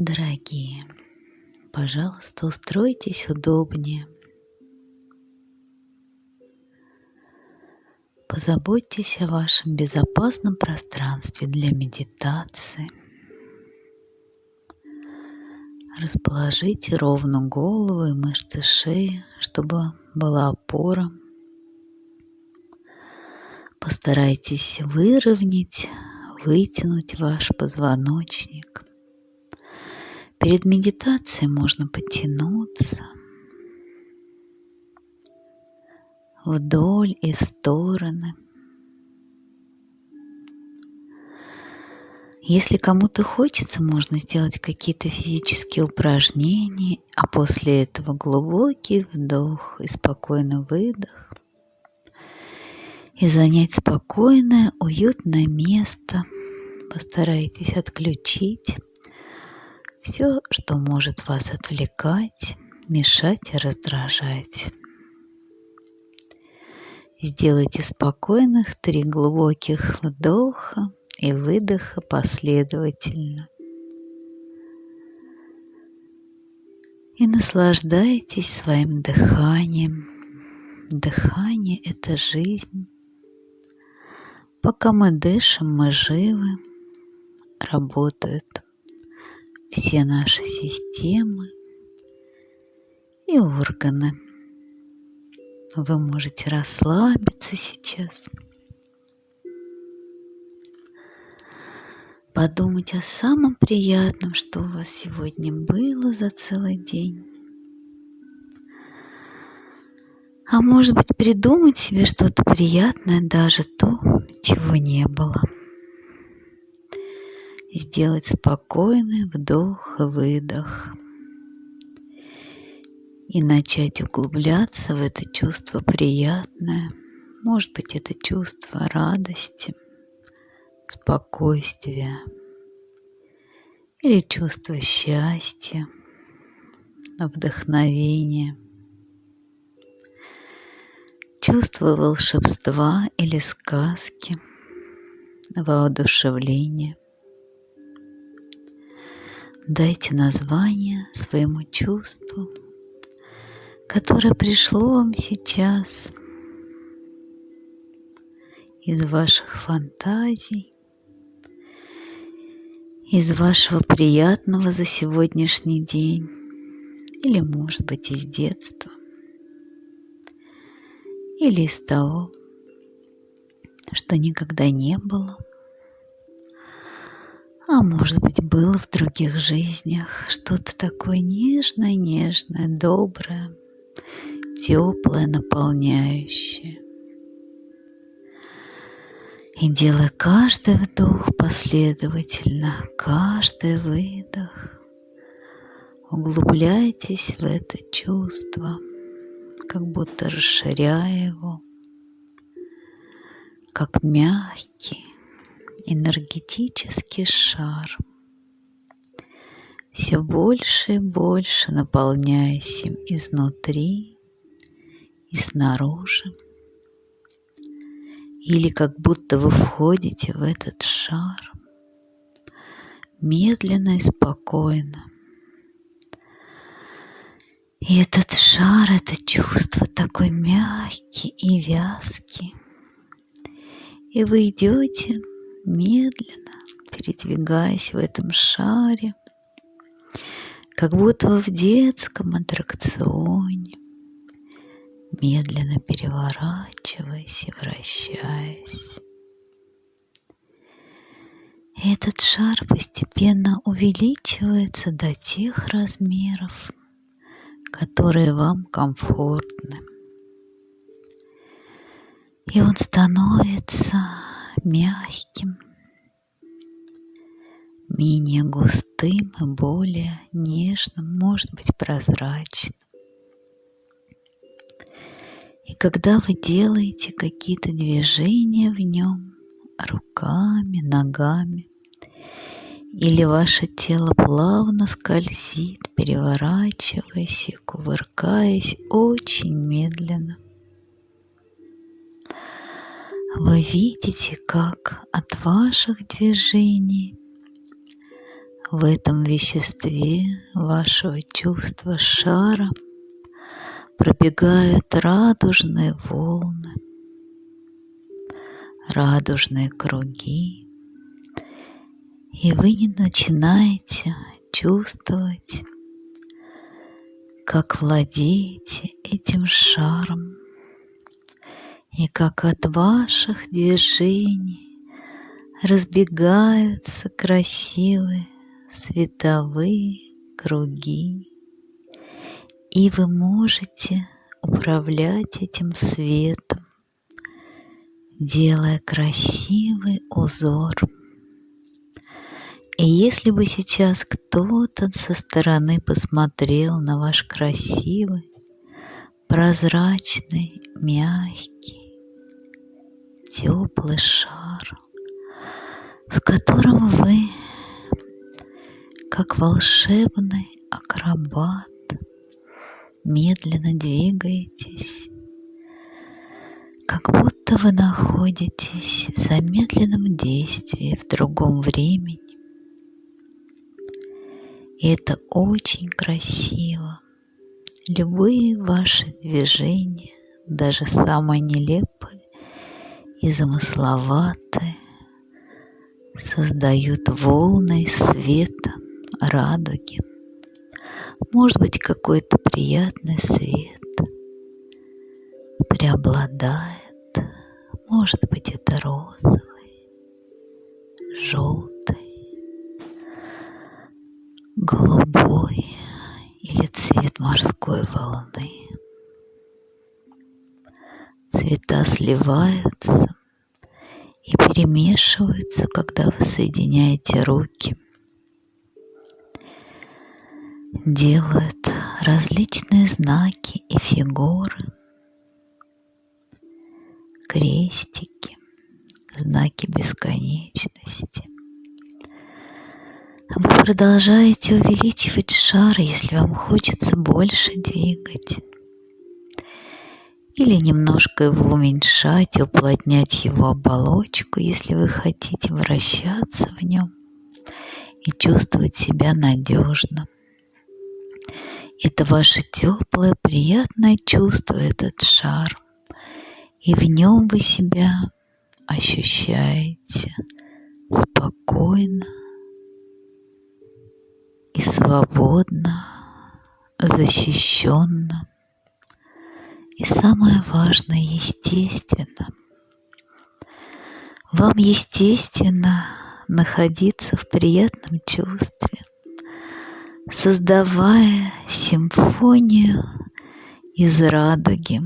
Дорогие, пожалуйста, устройтесь удобнее. Позаботьтесь о вашем безопасном пространстве для медитации. Расположите ровно голову и мышцы шеи, чтобы была опора. Постарайтесь выровнять, вытянуть ваш позвоночник. Перед медитацией можно потянуться вдоль и в стороны. Если кому-то хочется, можно сделать какие-то физические упражнения, а после этого глубокий вдох и спокойный выдох. И занять спокойное, уютное место. Постарайтесь отключить все, что может вас отвлекать, мешать и раздражать. Сделайте спокойных три глубоких вдоха и выдоха последовательно. И наслаждайтесь своим дыханием. Дыхание – это жизнь. Пока мы дышим, мы живы, работают все наши системы и органы. Вы можете расслабиться сейчас, подумать о самом приятном, что у вас сегодня было за целый день. А может быть, придумать себе что-то приятное, даже то, чего не было сделать спокойный вдох и выдох и начать углубляться в это чувство приятное. Может быть, это чувство радости, спокойствия или чувство счастья, вдохновения, чувство волшебства или сказки, воодушевления. Дайте название своему чувству, которое пришло вам сейчас из ваших фантазий, из вашего приятного за сегодняшний день или, может быть, из детства или из того, что никогда не было – а может быть, было в других жизнях что-то такое нежное, нежное, доброе, теплое, наполняющее. И делая каждый вдох последовательно, каждый выдох, углубляйтесь в это чувство, как будто расширяя его, как мягкий, энергетический шар, все больше и больше наполняясь им изнутри и снаружи. Или как будто вы входите в этот шар медленно и спокойно. И этот шар, это чувство такой мягкий и вязкий. И вы идете медленно передвигаясь в этом шаре, как будто вы в детском аттракционе, медленно переворачиваясь и вращаясь. Этот шар постепенно увеличивается до тех размеров, которые вам комфортны. И он становится мягким, менее густым и более нежным, может быть прозрачным. И когда вы делаете какие-то движения в нем руками, ногами, или ваше тело плавно скользит, переворачиваясь и кувыркаясь очень медленно – вы видите, как от ваших движений в этом веществе вашего чувства шара пробегают радужные волны, радужные круги, и вы не начинаете чувствовать, как владеете этим шаром, и как от ваших движений разбегаются красивые световые круги, и вы можете управлять этим светом, делая красивый узор. И если бы сейчас кто-то со стороны посмотрел на ваш красивый, прозрачный, мягкий, теплый шар, в котором вы как волшебный акробат, медленно двигаетесь, как будто вы находитесь в замедленном действии в другом времени. И это очень красиво. Любые ваши движения, даже самые нелепые и замысловатые, создают волны света – радуги. Может быть, какой-то приятный свет преобладает. Может быть, это розовый, желтый, голубой или цвет морской волны. Цвета сливаются и перемешиваются, когда вы соединяете руки – делают различные знаки и фигуры, крестики, знаки бесконечности. Вы продолжаете увеличивать шар, если вам хочется больше двигать. Или немножко его уменьшать, уплотнять его оболочку, если вы хотите вращаться в нем и чувствовать себя надежно. Это ваше теплое, приятное чувство, этот шар. И в нем вы себя ощущаете спокойно и свободно, защищенно. И самое важное, естественно. Вам естественно находиться в приятном чувстве создавая симфонию из радуги,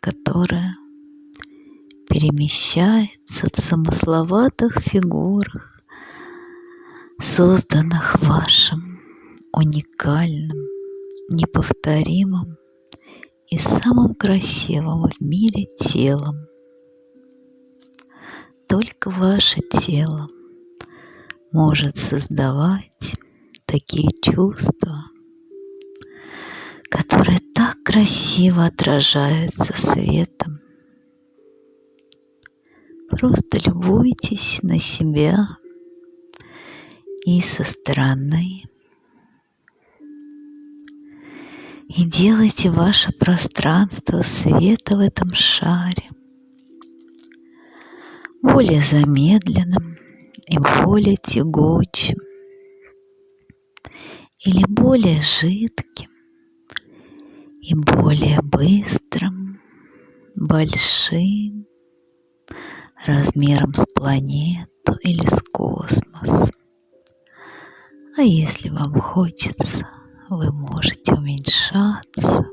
которая перемещается в замысловатых фигурах, созданных вашим уникальным, неповторимым и самым красивым в мире телом. Только ваше тело может создавать такие чувства, которые так красиво отражаются светом. Просто любуйтесь на себя и со стороны. И делайте ваше пространство света в этом шаре более замедленным и более тягучим или более жидким и более быстрым, большим, размером с планету или с космос. А если вам хочется, вы можете уменьшаться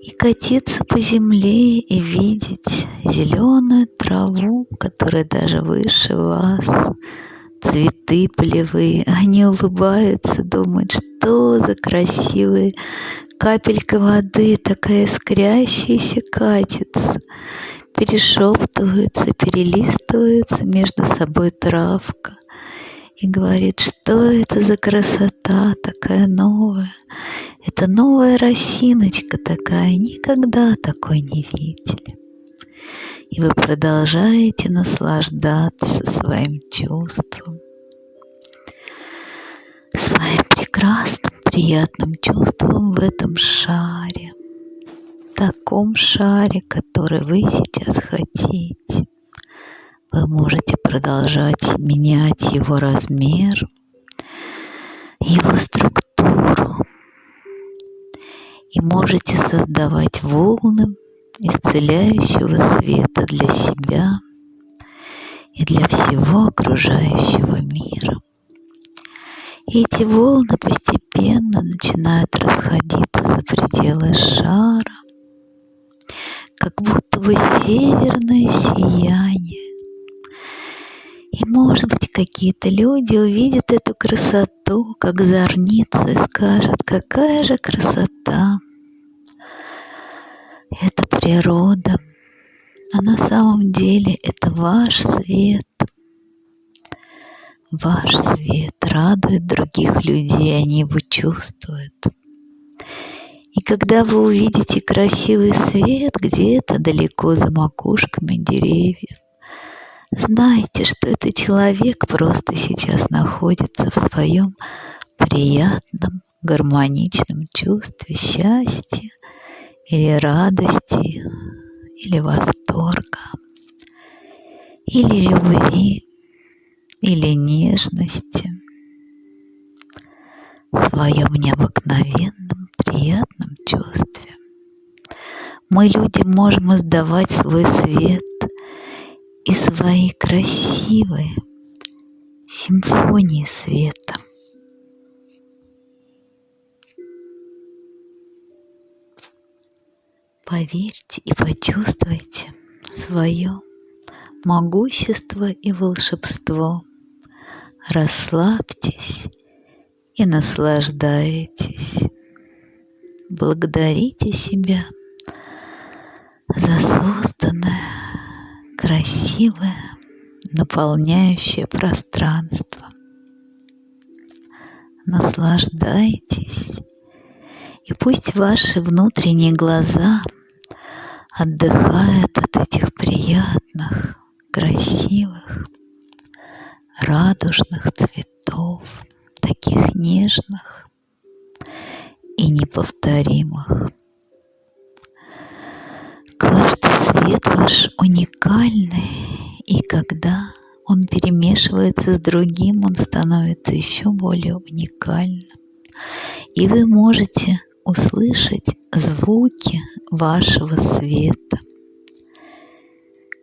и катиться по земле и видеть зеленую траву, которая даже выше вас, цветы полевые, они улыбаются, думают, что за красивые. Капелька воды, такая искрящаяся катится, перешептываются, перелистываются между собой травка и говорит, что это за красота такая новая. Это новая росиночка такая, никогда такой не видели. И вы продолжаете наслаждаться своим чувством, своим прекрасным, приятным чувством в этом шаре, в таком шаре, который вы сейчас хотите. Вы можете продолжать менять его размер, его структуру и можете создавать волны исцеляющего света для себя и для всего окружающего мира. И эти волны постепенно начинают расходиться за пределы шара, как будто бы северное сияние. И, может быть, какие-то люди увидят эту красоту, как зорницу, и скажут, какая же красота. Это природа, а на самом деле это ваш свет. Ваш свет радует других людей, они его чувствуют. И когда вы увидите красивый свет где-то далеко за макушками деревьев, знайте, что этот человек просто сейчас находится в своем приятном, гармоничном чувстве счастья или радости, или восторга, или любви, или нежности в своем необыкновенном приятном чувстве. Мы, люди, можем издавать свой свет и свои красивые симфонии света. Поверьте и почувствуйте свое могущество и волшебство. Расслабьтесь и наслаждайтесь. Благодарите себя за созданное, красивое, наполняющее пространство. Наслаждайтесь, и пусть ваши внутренние глаза отдыхают от этих приятных, красивых, радужных цветов, таких нежных и неповторимых. Свет ваш уникальный, и когда он перемешивается с другим, он становится еще более уникальным. И вы можете услышать звуки вашего света.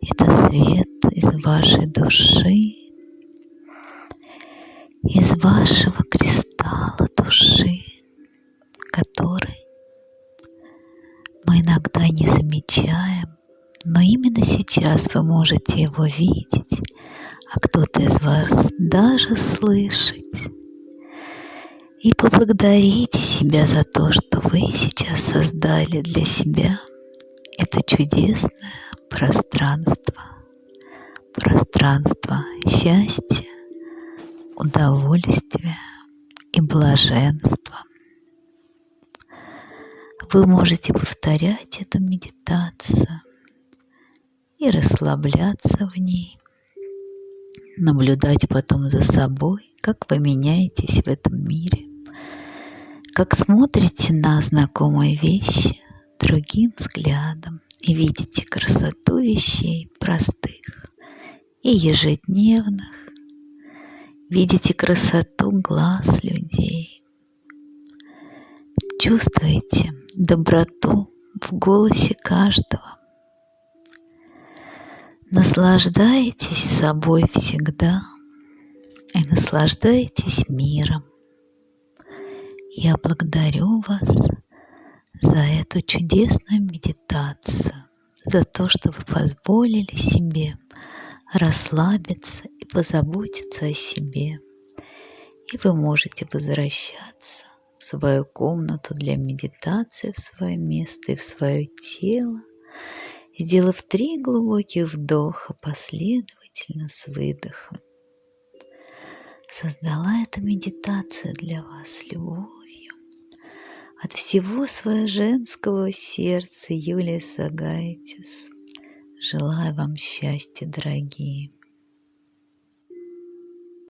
Это свет из вашей души, из вашего кристалла души, который мы иногда не замечаем, но именно сейчас вы можете его видеть, а кто-то из вас даже слышать. И поблагодарите себя за то, что вы сейчас создали для себя это чудесное пространство. Пространство счастья, удовольствия и блаженства. Вы можете повторять эту медитацию и расслабляться в ней, наблюдать потом за собой, как вы меняетесь в этом мире. Как смотрите на знакомые вещи другим взглядом и видите красоту вещей простых и ежедневных, видите красоту глаз людей, чувствуете доброту в голосе каждого, наслаждаетесь собой всегда и наслаждаетесь миром. Я благодарю вас за эту чудесную медитацию, за то, что вы позволили себе расслабиться и позаботиться о себе. И вы можете возвращаться в свою комнату для медитации, в свое место и в свое тело, сделав три глубоких вдоха последовательно с выдохом. Создала эту медитацию для вас любовь от всего своего женского сердца Юлия Сагайтис. Желаю вам счастья, дорогие.